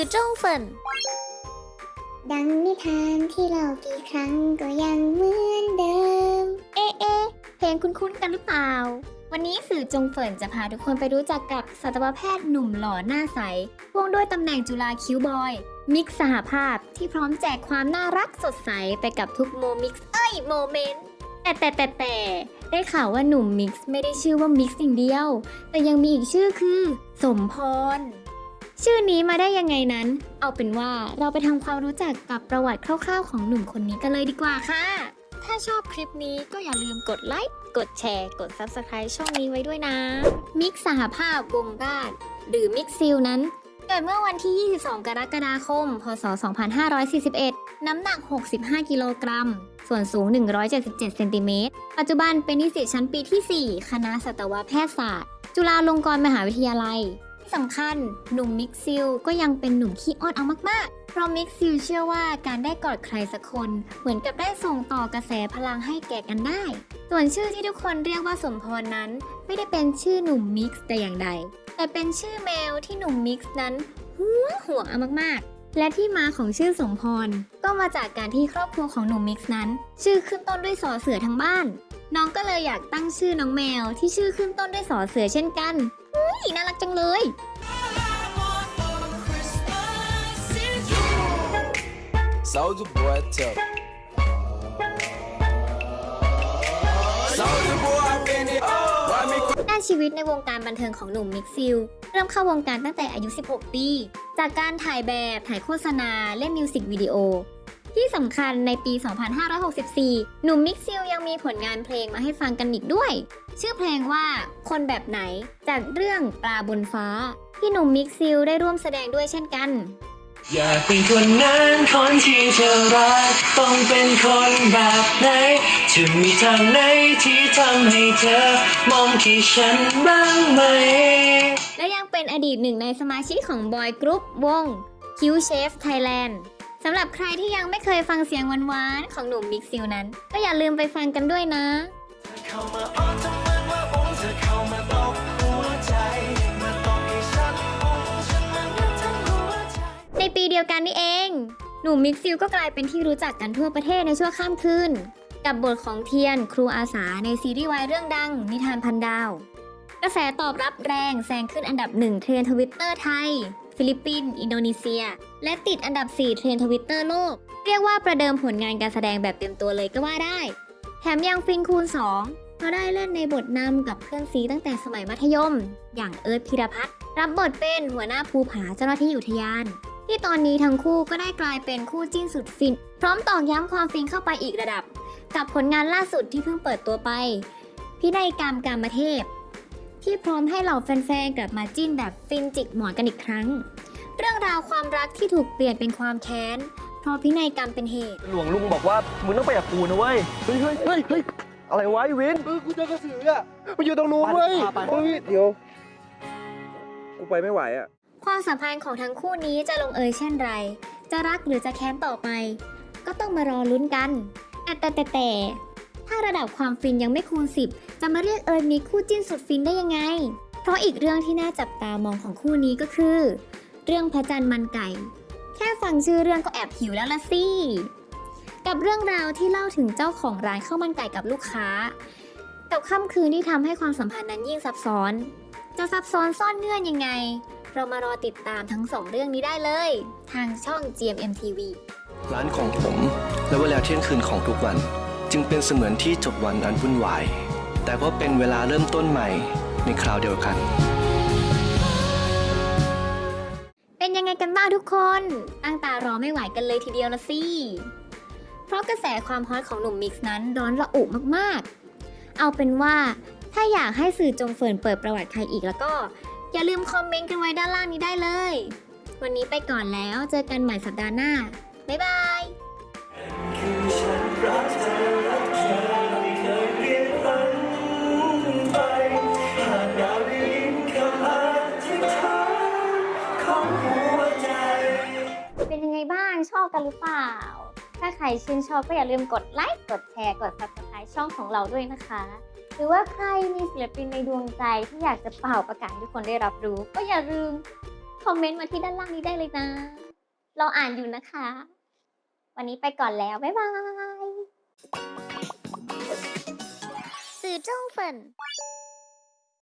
สื่อจงเฟินดังนิทานที่เล่ากี่ครั้งก็ยังเหมือนเดิม เอ๊ะเอ๊ะเพลงคุ้นๆกันหรือเปล่า วันนี้สื่อจงเฟินจะพาทุกคนไปรู้จักกับสัตวแพทย์หนุ่มหล่อหน้าใสพ่วงด้วยตำแหน่งจุฬา cute boy มิกซ์สหภาพที่พร้อมแจกความน่ารักสดใสไปกับทุกโมมิกซ์เอ้ย moment แต่แต่แต่แต่ได้ข่าวว่าหนุ่มมิกซ์ไม่ได้ชื่อว่ามิกซ์อย่างเดียว แต่ยังมีอีกชื่อคือ สมพร ชื่อนี้มาได้ยังไงนั้น เอาเป็นว่าเราไปทำความรู้จักกับประวัติคร่าวๆ ของหนุ่มคนนี้กันเลยดีกว่าค่ะ ถ้าชอบคลิปนี้ก็อย่าลืมกดไลค์ กดแชร์ กด Subscribe ช่องนี้ไว้ด้วยนะ มิกสหภาพวงราชหรือมิกซิลนั้น เกิดเมื่อวันที่ 22 กรกฎาคม พศ 2541 น้ำหนัก 65 กิโลกรัม ส่วนสูง 177 เซนติเมตร ปัจจุบันเป็นนิสิตชั้นปีที่ 4 คณะสัตวแพทยศาสตร์ จุฬาลงกรณ์มหาวิทยาลัย สำคัญ หนุ่มมิกซิลก็ยังเป็นหนุ่มขี้อ้อนเอามากๆ เพราะมิกซิลเชื่อว่าการได้กอดใครสักคน เหมือนกับได้ส่งต่อกระแสพลังให้แก่กันได้ ส่วนชื่อที่ทุกคนเรียกว่าสมพรนั้น ไม่ได้เป็นชื่อหนุ่มมิกซ์แต่อย่างใด แต่เป็นชื่อแมวที่หนุ่มมิกซ์นั้นห่วงห่วงเอามากๆและที่มาของชื่อสมพร ก็มาจากการที่ครอบครัวของหนุ่มมิกซ์นั้น ชื่อขึ้นต้นด้วยสอเสือทั้งบ้าน น้องก็เลยอยากตั้งชื่อน้องแมวที่ชื่อขึ้นต้นด้วยสอเสือเช่นกัน อุ๊ยน่ารักจังเลย Soldier boy tough. Soldier boy, I been it. Why me ด้านชีวิตในวงการบันเทิงของหนุ่มมิกซิล เริ่มเข้าวงการตั้งแต่อายุ 16 ปี จากการถ่ายแบบ ถ่ายโฆษณา เล่นมิวสิกวิดีโอ ที่สำคัญในปี 2564 หนุ่มมิกซิลยังมีผลงานเพลงมาให้ฟังกันอีกด้วย ชื่อเพลงว่าคนแบบไหนจากเรื่องปลาบนฟ้า ที่หนุ่มมิกซิลได้ร่วมแสดงด้วยเช่นกัน อยากเป็นคนนั้นคนที่เธอรักต้องเป็นคนแบบไหนจะมีทางไหนที่ทำให้เธอ มองที่ฉันบ้างไหม และยังเป็นอดีตหนึ่งในสมาชิกของบอยกรุ๊ปวง Q Chef Thailand สำหรับใครที่ยังไม่เคยฟังเสียงหวานๆของหนุ่มมิกซิลนั้น ก็อย่าลืมไปฟังกันด้วยนะเข้ามาอ้อนทำเหมือนว่าองเธอเข้ามาตกหัวใจมาตอกให้ฉันองฉันมันยึดทั้งหัวใจในปีเดียวกันนี่เอง หนุ่มมิกซิลก็กลายเป็นที่รู้จักกันทั่วประเทศในชั่วข้ามคืนกับบทของเทียนครูอาสาในซีรีส์วายเรื่องดัง นิทานพันดาว กระแสตอบรับแรงแซงขึ้นอันดับหนึ่งเทรนทวิตเตอร์ไทย ฟิลิปปินส์ อินโดนีเซีย และติดอันดับ 4 เทรนทวิตเตอร์โลก เรียกว่าประเดิมผลงานการแสดงแบบเต็มตัวเลยก็ว่าได้ แถมยังฟินคูณ 2 เพราะได้เล่นในบทนำกับเพื่อนซี้ตั้งแต่สมัยมัธยม อย่างเอิร์ธพิรพัฒน์รับบทเป็นหัวหน้าภูผาเจ้าหน้าที่อุทยาน ที่ตอนนี้ทั้งคู่ก็ได้กลายเป็นคู่จิ้นสุดฟิน พร้อมตอกย้ำความฟินเข้าไปอีกระดับ กับผลงานล่าสุดที่เพิ่งเปิดตัวไปพินัยกรรมกามเทพ ที่พร้อมให้เหล่าแฟนๆกลับมาจิ้นแบบฟินจิกหมอนกันอีกครั้ง เรื่องราวความรักที่ถูกเปลี่ยนเป็นความแค้นเพราะพินัยกรรมเป็นเหตุ หลวงลุงบอกว่ามึงต้องไปกับกูนะเว้ย เฮ้ยเฮ้ยเฮ้ยเฮ้ยอะไรวะไอ้วินเออกูเจอกระสืออะมันอยู่ตรงนู้นเว้ยไปไปไปเฮ้ยเดี๋ยว กูไปไม่ไหวอะ ความสัมพันธ์ของทั้งคู่นี้จะลงเอยเช่นไร จะรักหรือจะแค้นต่อไป ก็ต้องมารอลุ้นกันแต่แต่แต่แต่ ถ้าระดับความฟินยังไม่คูณ 10 จะมาเรียกเอยมีคู่จิ้นสุดฟินได้ยังไง เพราะอีกเรื่องที่น่าจับตามองของคู่นี้ก็คือ เรื่องพระจันทร์มันไก่ แค่ฟังชื่อเรื่องก็แอบหิวแล้วละสิ กับเรื่องราวที่เล่าถึงเจ้าของร้านข้าวมันไก่กับลูกค้า กับค่ำคืนที่ทำให้ความสัมพันธ์นั้นยิ่งซับซ้อน จะซับซ้อนซ่อนเงื่อนยังไง เรามารอติดตามทั้งสองเรื่องนี้ได้เลย ทางช่อง GMM TV ร้านของผมและเวลาเที่ยงคืนของทุกวัน จึงเป็นเสมือนที่จบวันอันวุ่นวาย แต่ก็เป็นเวลาเริ่มต้นใหม่ในคราวเดียวกัน เป็นยังไงกันบ้างทุกคน ตั้งตารอไม่ไหวกันเลยทีเดียวละสิ เพราะกระแสความฮอตของหนุ่มมิกซ์นั้นร้อนระอุมากๆ เอาเป็นว่าถ้าอยากให้สื่อจงเฟิร์นเปิดประวัติใครอีกแล้วก็ อย่าลืมคอมเมนต์กันไว้ด้านล่างนี้ได้เลย วันนี้ไปก่อนแล้วเจอกันใหม่สัปดาห์หน้า บ๊ายบาย กันหรือเปล่า ถ้าใครชื่นชอบก็อย่าลืมกดไลค์ กดแชร์ กด subscribe ช่องของเราด้วยนะคะ หรือว่าใครมีศิลปินในดวงใจที่อยากจะเป่าประกาศทุกคนได้รับรู้ ก็อย่าลืมคอมเมนต์มาที่ด้านล่างนี้ได้เลยนะ เราอ่านอยู่นะคะ วันนี้ไปก่อนแล้ว บ๊ายบายสื่อจ้งเฟิน